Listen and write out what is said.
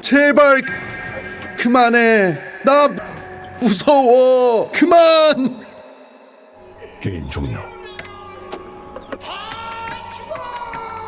제발 그만해. 나 무서워. 그만. 게임 종료.